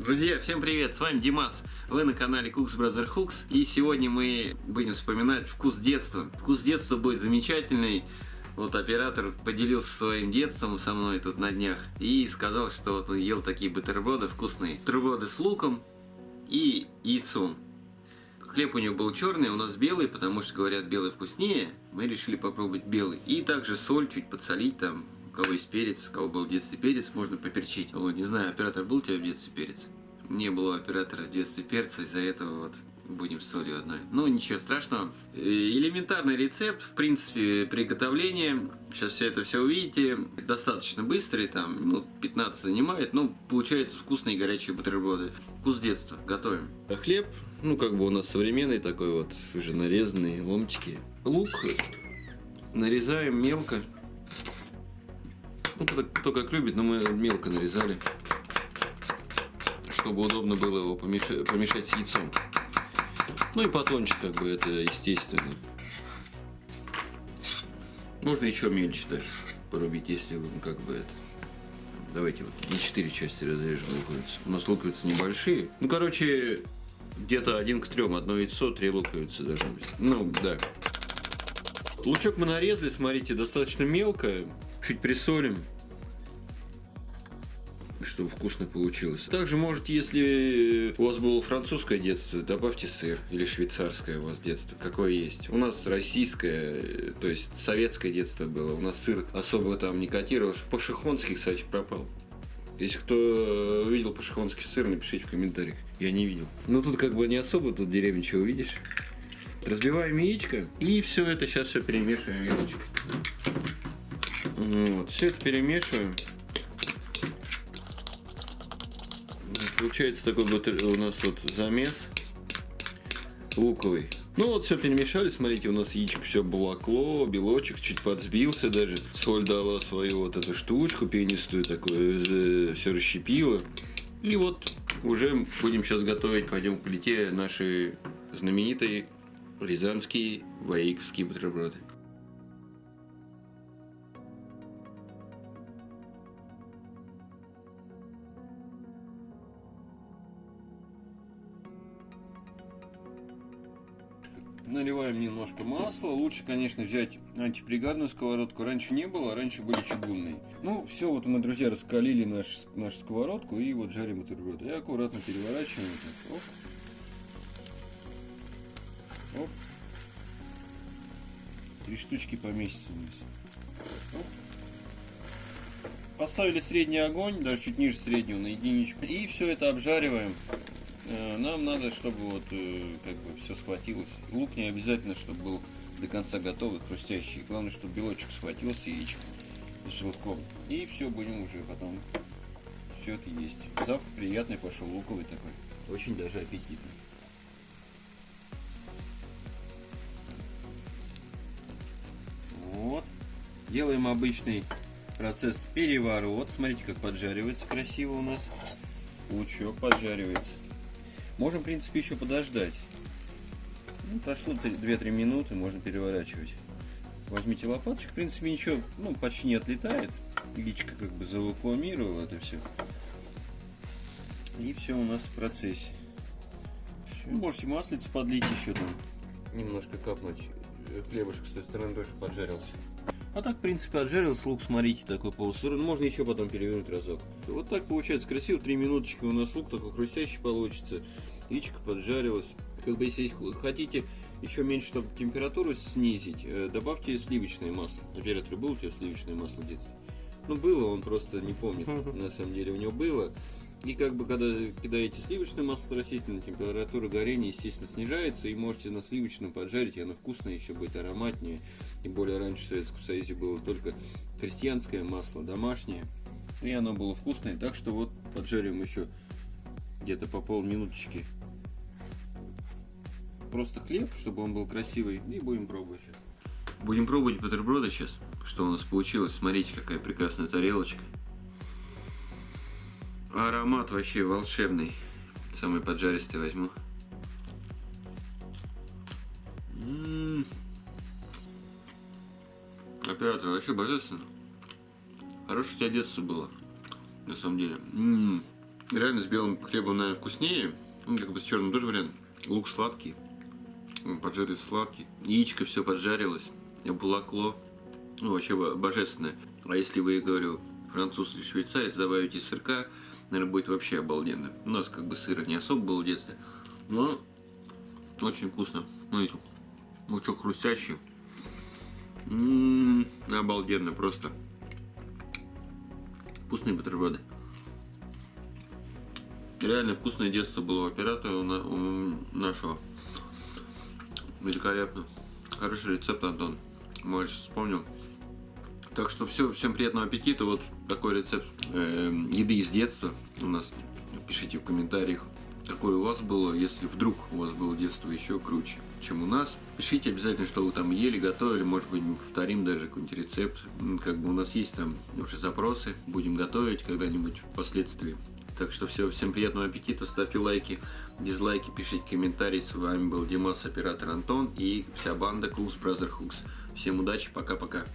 Друзья, всем привет, с вами Димас, вы на канале Cooks Brother Hooks и сегодня мы будем вспоминать вкус детства. Вкус детства будет замечательный, вот оператор поделился своим детством со мной тут на днях и сказал, что вот он ел такие бутерброды вкусные. Бутерброды с луком и яйцом. Хлеб у него был черный, у нас белый, потому что говорят белый вкуснее. Мы решили попробовать белый. И также соль чуть подсолить там, у кого есть перец, у кого был в детстве перец, можно поперчить. Вот, не знаю, оператор был у тебя в детстве перец? Не было оператора в детстве перца, из-за этого вот будем с солью одной. Ну, ничего страшного. Э, элементарный рецепт, в принципе, приготовления. Сейчас все это все увидите. Достаточно быстрый, там, ну, 15 занимает. Ну, получается вкусные горячие бутерброды. Вкус детства. Готовим. А хлеб, ну, как бы у нас современный такой вот, уже нарезанный, ломтики. Лук нарезаем мелко. Ну, кто, кто как любит, но мы мелко нарезали, чтобы удобно было его помешать, помешать с яйцом. Ну и потоньше, как бы, это естественно. Можно еще мельче даже порубить, если вы, как бы, это... Давайте вот на 4 части разрежем луковицы. У нас луковицы небольшие. Ну, короче, где-то один к трем. Одно яйцо, три луковицы должны быть. Ну, да. Лучок мы нарезали, смотрите, достаточно мелко чуть присолим, чтобы вкусно получилось. Также, может, если у вас было французское детство, добавьте сыр или швейцарское у вас детство, какое есть. У нас российское, то есть советское детство было. У нас сыр особо там не котировался. Пашихонский, кстати, пропал. Если кто видел пашихонский сыр, напишите в комментариях. Я не видел. Ну тут как бы не особо, тут деревня чего увидишь. Разбиваем яичко и все это сейчас все перемешиваем яичко. Вот, все это перемешиваем. Получается такой вот у нас вот замес луковый. Ну вот все перемешали, смотрите, у нас яичко все блокло, белочек чуть подсбился даже. Соль дала свою вот эту штучку пенистую такую, все расщепила. И вот уже будем сейчас готовить, пойдем к плите наши знаменитые рязанские ваиковские бутерброды. Наливаем немножко масла. Лучше, конечно, взять антипригарную сковородку. Раньше не было, а раньше были чугунные. Ну, все, вот мы, друзья, раскалили наш, нашу сковородку и вот жарим бутерброд. И аккуратно переворачиваем. Оп. Оп. Три штучки поместится Оп. Поставили средний огонь, даже чуть ниже среднего, на единичку. И все это обжариваем нам надо, чтобы вот э, как бы все схватилось. Лук не обязательно, чтобы был до конца готовый, хрустящий. Главное, чтобы белочек схватился, яичко с желтком. И все, будем уже потом все это есть. Запах приятный пошел, луковый такой. Очень даже аппетитный. Вот. Делаем обычный процесс переворот. Смотрите, как поджаривается красиво у нас. Лучок поджаривается. Можем, в принципе, еще подождать. Ну, прошло 2-3 минуты, можно переворачивать. Возьмите лопаточку, в принципе, ничего, ну, почти не отлетает. Яичко как бы завакуумировало это все. И все у нас в процессе. Можете маслица подлить еще там. Немножко капнуть. Хлебушек с той стороны тоже поджарился. А так, в принципе, отжарился лук, смотрите, такой полусырой. Можно еще потом перевернуть разок. Вот так получается красиво. Три минуточки у нас лук такой хрустящий получится. Яичко поджарилось. Как бы, если хотите еще меньше, чтобы температуру снизить, э, добавьте сливочное масло. Оператор, был у тебя сливочное масло в детстве? Ну, было, он просто не помнит. На самом деле у него было. И как бы когда кидаете сливочное масло растительное, температура горения, естественно, снижается, и можете на сливочном поджарить, и оно вкусное еще будет ароматнее. И более раньше в Советском Союзе было только крестьянское масло, домашнее, и оно было вкусное. Так что вот поджарим еще где-то по полминуточки. Просто хлеб, чтобы он был красивый, и будем пробовать. Будем пробовать бутерброды сейчас, что у нас получилось. Смотрите, какая прекрасная тарелочка. Аромат вообще волшебный. Самый поджаристый возьму. М -м -м. Оператор, вообще божественно. Хорошее у тебя детство было. На самом деле. М -м -м. Реально с белым хлебом, наверное, вкуснее. Ну, как бы с черным тоже вариант. Лук сладкий. М, Поджарить сладкий. Яичко все поджарилось. Обволокло. Ну, вообще бо- божественное. А если вы, говорю, француз или швейцарец, добавите сырка, наверное, будет вообще обалденно. У нас как бы сыра не особо было в детстве. Но очень вкусно. Смотрите. Лучок хрустящий. М, обалденно просто. Вкусные бутерброды. Реально вкусное детство было у оператора у нашего. Великолепно. Хороший рецепт, Антон. Мой сейчас вспомнил. Так что все, всем приятного аппетита. Вот такой рецепт эм, еды из детства у нас. Пишите в комментариях, какое у вас было, если вдруг у вас было детство еще круче, чем у нас. Пишите обязательно, что вы там ели, готовили, может быть, мы повторим даже какой-нибудь рецепт. Как бы у нас есть там уже запросы, будем готовить когда-нибудь впоследствии. Так что все, всем приятного аппетита, ставьте лайки, дизлайки, пишите комментарии. С вами был Димас, оператор Антон и вся банда Cooks Brother Hooks. Всем удачи, пока-пока.